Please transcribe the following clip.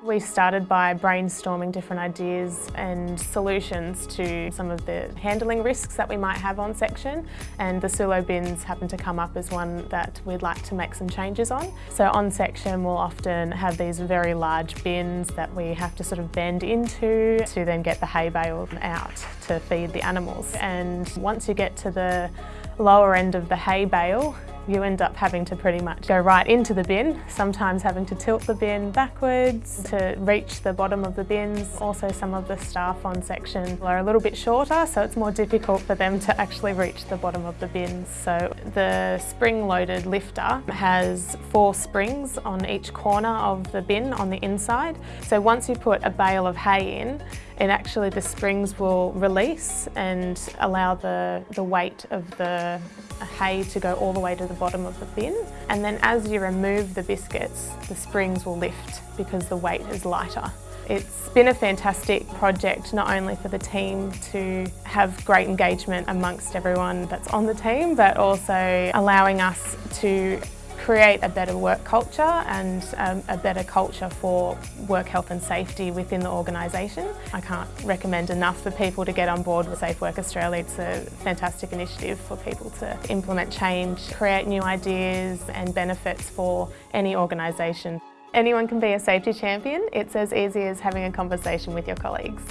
We started by brainstorming different ideas and solutions to some of the handling risks that we might have on section and the Sulo bins happen to come up as one that we'd like to make some changes on. So on section we'll often have these very large bins that we have to sort of bend into to then get the hay bale out to feed the animals and once you get to the lower end of the hay bale you end up having to pretty much go right into the bin, sometimes having to tilt the bin backwards to reach the bottom of the bins. Also some of the staff on section are a little bit shorter so it's more difficult for them to actually reach the bottom of the bins. So the spring-loaded lifter has four springs on each corner of the bin on the inside. So once you put a bale of hay in, and actually the springs will release and allow the, the weight of the hay to go all the way to the bottom of the bin. And then as you remove the biscuits, the springs will lift because the weight is lighter. It's been a fantastic project, not only for the team to have great engagement amongst everyone that's on the team, but also allowing us to create a better work culture and um, a better culture for work health and safety within the organisation. I can't recommend enough for people to get on board with Safe Work Australia. It's a fantastic initiative for people to implement change, create new ideas and benefits for any organisation. Anyone can be a safety champion. It's as easy as having a conversation with your colleagues.